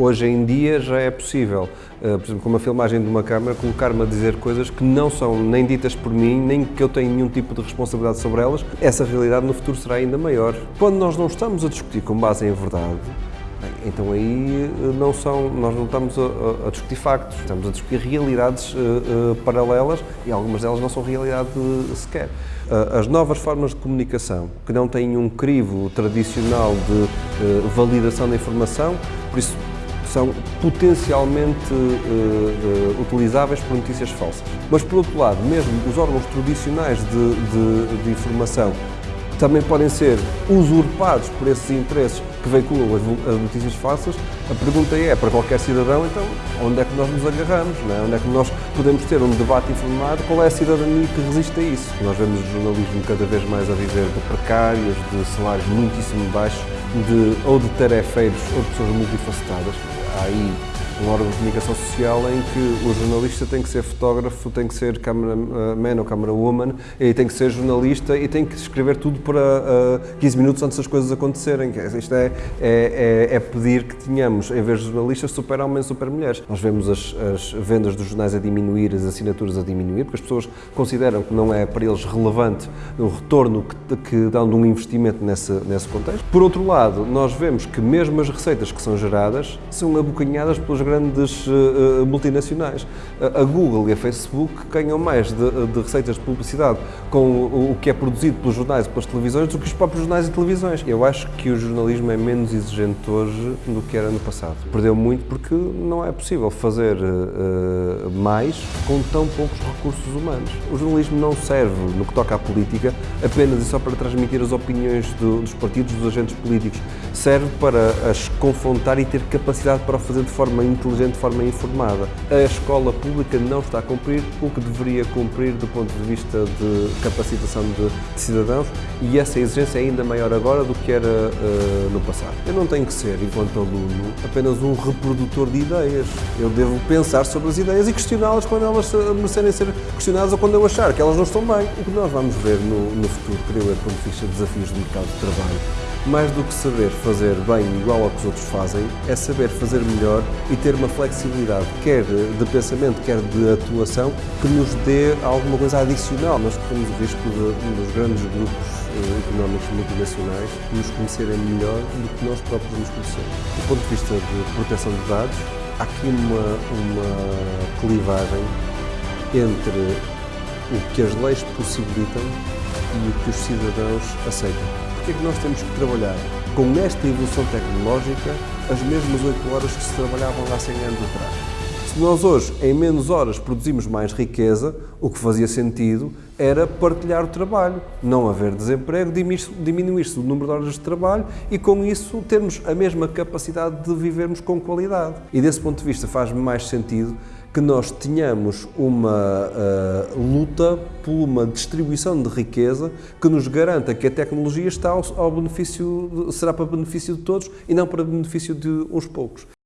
Hoje em dia já é possível, eh, por exemplo, com uma filmagem de uma câmara, colocar-me a dizer coisas que não são nem ditas por mim, nem que eu tenha nenhum tipo de responsabilidade sobre elas. Essa realidade no futuro será ainda maior. Quando nós não estamos a discutir com base em verdade, então aí eh, não são, nós não estamos a, a, discutir factos, estamos a discutir realidades uh, uh, paralelas e algumas delas não são realidade sequer. Uh, as novas formas de comunicação, que não têm um crivo tradicional de validação da informação, por isso são potencialmente utilizáveis por notícias falsas. Mas, por outro lado, mesmo os órgãos tradicionais de, de, de informação também podem ser usurpados por esses interesses que veiculam as notícias falsas. A pergunta é, para qualquer cidadão, então, onde é que nós nos agarramos? É? Onde é que nós podemos ter um debate informado? Qual é a cidadania que resiste a isso? Nós vemos o jornalismo cada vez mais a viver de precários, de salários muitíssimo baixos, de, ou de tarefeiros, ou de pessoas multifacetadas. Há aí um órgão de comunicação social em que o jornalista tem que ser fotógrafo, tem que ser cameraman ou camerawoman, e tem que ser jornalista e tem que escrever tudo para uh, 15 minutos antes das coisas acontecerem. Isto é, é, é, é pedir que tenhamos, em vez de jornalistas, super homens, super mulheres. Nós vemos as, as, vendas dos jornais a diminuir, as assinaturas a diminuir, porque as pessoas consideram que não é para eles relevante o retorno que, que dão de um investimento nesse, nesse contexto. Por outro lado, nós vemos que mesmo as receitas que são geradas são abocanhadas pelos grandes uh, multinacionais. A Google e a Facebook ganham mais de, de, receitas de publicidade com o que é produzido pelos jornais e pelas televisões do que os próprios jornais e televisões. Eu acho que o jornalismo é menos exigente hoje do que era no passado. Perdeu muito porque não é possível fazer uh, mais com tão poucos recursos humanos. O jornalismo não serve, no que toca à política, apenas e só para transmitir as opiniões do, dos partidos, dos agentes políticos. Serve para as confrontar e ter capacidade para o fazer de forma inteligente, de forma informada. A escola pública não está a cumprir o que deveria cumprir do ponto de vista de capacitação de, cidadãos e essa exigência é ainda maior agora do que era uh, no passado. Eu não tenho que ser, enquanto aluno, apenas um reprodutor de ideias. Eu devo pensar sobre as ideias e questioná-las quando elas merecerem ser questionadas ou quando eu achar que elas não estão bem. O que nós vamos ver no, no futuro, creio eu, quando ficha desafios do mercado de trabalho, mais do que saber fazer bem igual ao que os outros fazem, é saber fazer melhor e ter uma flexibilidade, quer de pensamento, quer de atuação, que nos dê alguma coisa adicional. Nós corremos o risco de, dos grandes grupos eh, económicos multinacionais nos conhecerem melhor do que nós próprios nos conhecemos. Do ponto de vista de proteção de dados, há aqui uma, uma clivagem entre o que as leis possibilitam e o que os cidadãos aceitam que é que nós temos que trabalhar? Com esta evolução tecnológica, as mesmas 8 horas que se trabalhavam há 100 anos atrás. Se nós hoje, em menos horas, produzimos mais riqueza, o que fazia sentido era partilhar o trabalho, não haver desemprego, diminuir-se o número de horas de trabalho e, com isso, termos a mesma capacidade de vivermos com qualidade. E, desse ponto de vista, faz mais sentido que nós tenhamos uma uh, luta por uma distribuição de riqueza que nos garanta que a tecnologia está ao, ao benefício, será para benefício de todos e não para benefício de uns poucos.